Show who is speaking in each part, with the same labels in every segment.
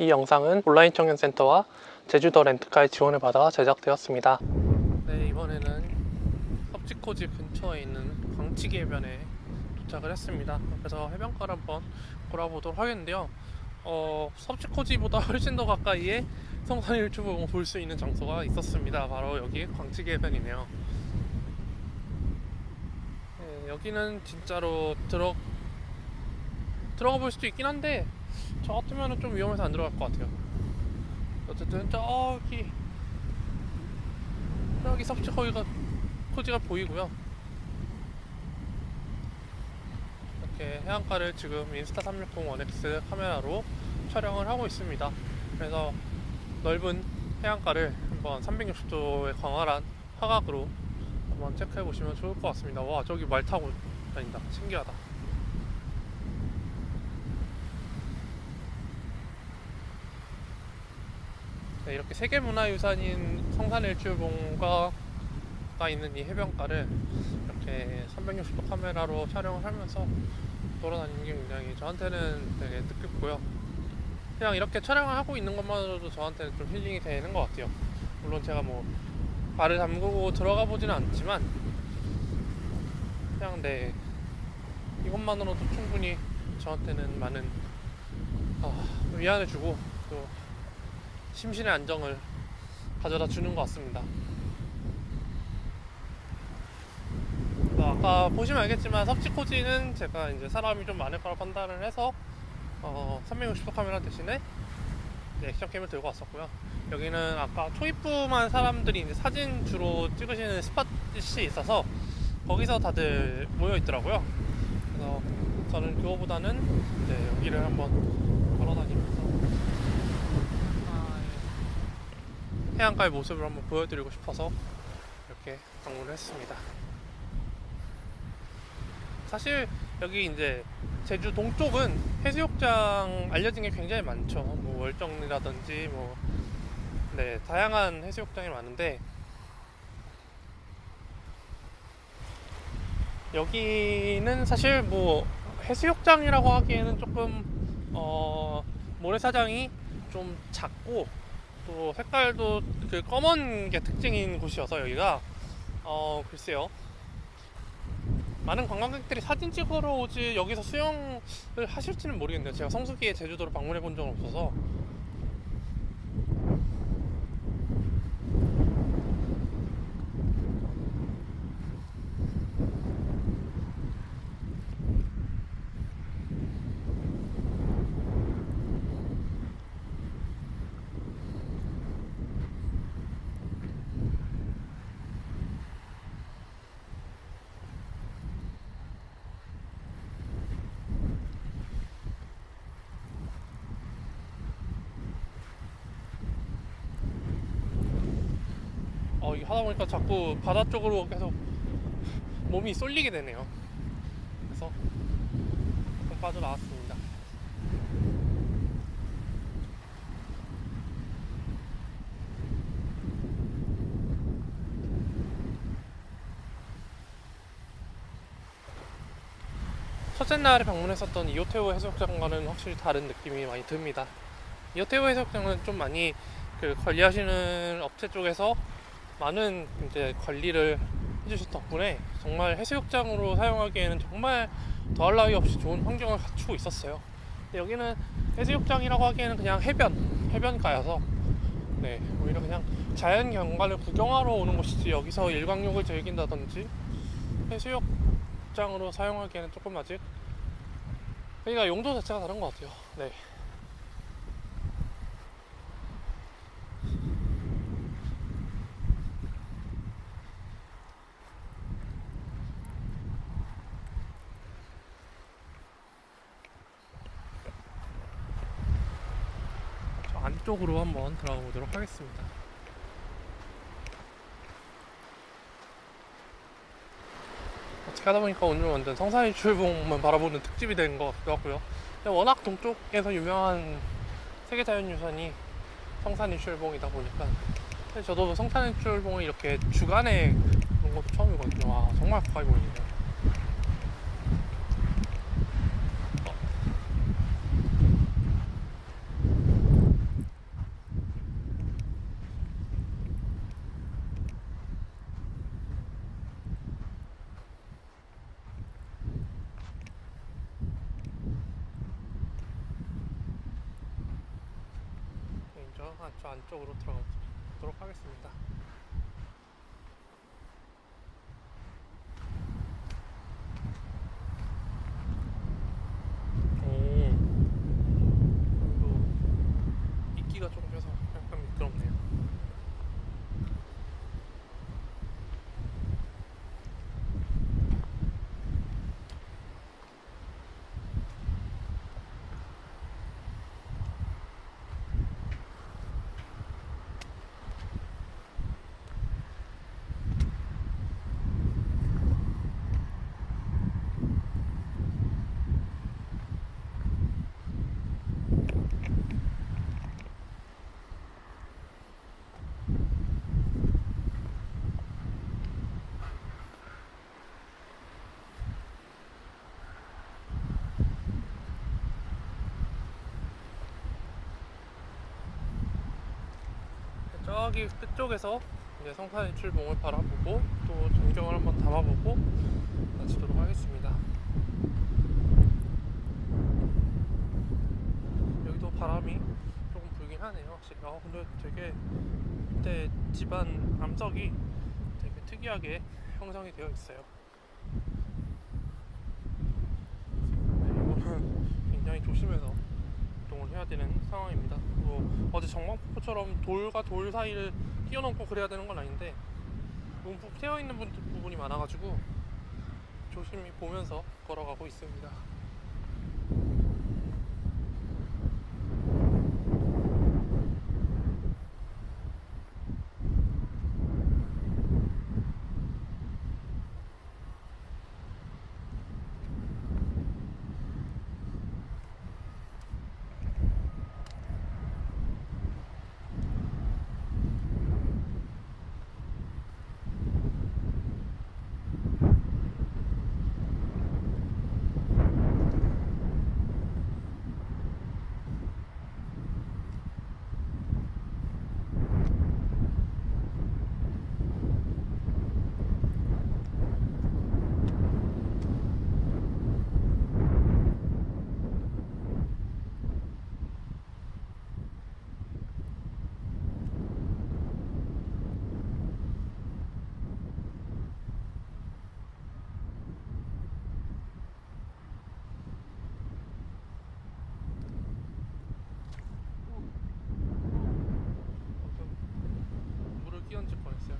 Speaker 1: 이 영상은 온라인 청년센터와 제주도 렌트카의 지원을 받아 제작되었습니다. 네, 이번에는 섭지코지 근처에 있는 광치기 해변에 도착을 했습니다. 그래서 해변가를 한번 돌아보도록 하겠는데요. 어, 섭지코지보다 훨씬 더 가까이에 성산 일출봉을 볼 수 있는 장소가 있었습니다. 바로 여기 광치기 해변이네요. 네, 여기는 진짜로 들어 들어가 볼 수도 있긴 한데 저 같으면 좀 위험해서 안 들어갈 것 같아요. 어쨌든 저기 저기 섭지 거기가 코지가 보이고요. 이렇게 해안가를 지금 인스타 360 1X 카메라로 촬영을 하고 있습니다. 그래서 넓은 해안가를 한번 360도의 광활한 화각으로 한번 체크해 보시면 좋을 것 같습니다. 와 저기 말 타고 다닌다. 신기하다. 네, 이렇게 세계문화유산인 성산일출봉가 있는 이 해변가를 이렇게 360도 카메라로 촬영을 하면서 돌아다니는 게 굉장히 저한테는 되게 뜻깊고요. 그냥 이렇게 촬영을 하고 있는 것만으로도 저한테는 좀 힐링이 되는 것 같아요. 물론 제가 뭐 발을 담그고 들어가 보지는 않지만 그냥 네 이것만으로도 충분히 저한테는 많은 아, 위안해주고 또 심신의 안정을 가져다 주는 것 같습니다. 아까 보시면 알겠지만 섭지코지는 제가 이제 사람이 좀 많을 거라 판단을 해서 어, 360도 카메라 대신에 액션캠을 들고 왔었고요. 여기는 아까 초입부만 사람들이 이제 사진 주로 찍으시는 스팟이 있어서 거기서 다들 모여 있더라고요. 그래서 저는 그거보다는 네, 여기를 한번 걸어 다니면서 아, 예. 해안가의 모습을 한번 보여드리고 싶어서 이렇게 방문을 했습니다. 사실 여기 이제 제주 동쪽은 해수욕장 알려진 게 굉장히 많죠. 뭐 월정리라든지 뭐 네, 다양한 해수욕장이 많은데 여기는 사실 뭐 해수욕장이라고 하기에는 조금 어 모래사장이 좀 작고 또 색깔도 그 검은 게 특징인 곳이어서 여기가. 어 글쎄요. 많은 관광객들이 사진 찍으러 오지 여기서 수영을 하실지는 모르겠네요. 제가 성수기에 제주도를 방문해 본 적은 없어서 어, 하다 보니까 자꾸 바다 쪽으로 계속 몸이 쏠리게 되네요. 그래서 좀 빠져나왔습니다. 첫째 날에 방문했었던 이오테오 해수욕장과는 확실히 다른 느낌이 많이 듭니다. 이오테오 해수욕장은 좀 많이 그 관리하시는 업체 쪽에서 많은 이제 관리를 해주신 덕분에 정말 해수욕장으로 사용하기에는 정말 더할 나위 없이 좋은 환경을 갖추고 있었어요. 여기는 해수욕장이라고 하기에는 그냥 해변, 해변가여서 네, 오히려 그냥 자연 경관을 구경하러 오는 곳이지 여기서 일광욕을 즐긴다든지 해수욕장으로 사용하기에는 조금 아직 그러니까 용도 자체가 다른 것 같아요. 네. 안 쪽으로 한번 들어가 보도록 하겠습니다. 어떻게 하다 보니까 오늘 완전 성산일 출봉만 바라보는 특집이 된 것 같기도 하고요. 워낙 동쪽에서 유명한 세계자연유산이 성산 일출봉이다 보니까 저도 성산 일출봉을 이렇게 주간에 본 것도 처음이거든요. 와 정말 가까이 보이네요. 아, 저 안쪽으로 들어가 보도록 하겠습니다. 조금 펴서 약간 미끄럽네요. 저기 끝쪽에서 이제 성산의 출봉을 바라보고 또 전경을 한번 담아보고 마치도록 하겠습니다. 여기도 바람이 조금 불긴 하네요, 확실히. 아 근데 되게 밑에 집안 암석이 되게 특이하게 형성이 되어 있어요. 네, 이거는 굉장히 조심해서 이동을 해야 되는 상황입니다. 뭐 어제 정방폭포처럼 돌과 돌 사이를 뛰어넘고 그래야 되는 건 아닌데 움푹 트여 있는 분- 부분이 많아가지고 조심히 보면서 걸어가고 있습니다. 방금 물을 끼얹을 뻔했어요.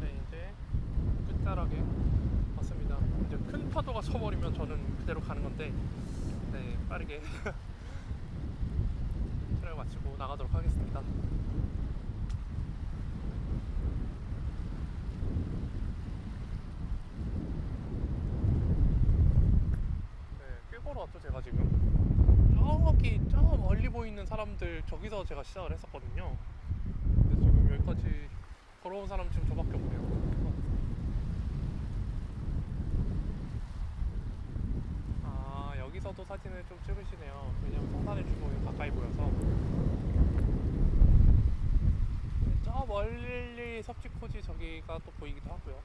Speaker 1: 네, 이제 끝자락에 왔습니다. 이제 큰 파도가 쳐버리면 저는 그대로 가는 건데, 네, 빠르게 트랙 마치고 나가도록 하겠습니다. 네, 꽤 걸어왔죠, 제가 지금. 저기, 저 멀리 보이는 사람들, 저기서 제가 시작을 했었거든요. 근데 지금 여기까지 걸어온 사람 지금 저밖에 없네요. 아 여기서도 사진을 좀 찍으시네요. 왜냐면 성산의 주공이 가까이 보여서. 저 멀리 섭지코지 저기가 또 보이기도 하고요.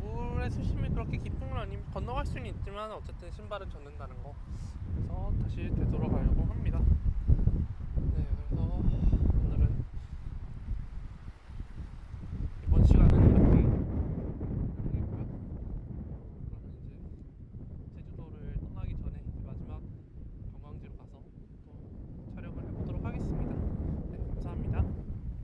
Speaker 1: 물의 수심이 그렇게 깊은 건 아니면 건너갈 수는 있지만 어쨌든 신발은 젖는다는 거. 그래서 다시 되돌아가려고 합니다.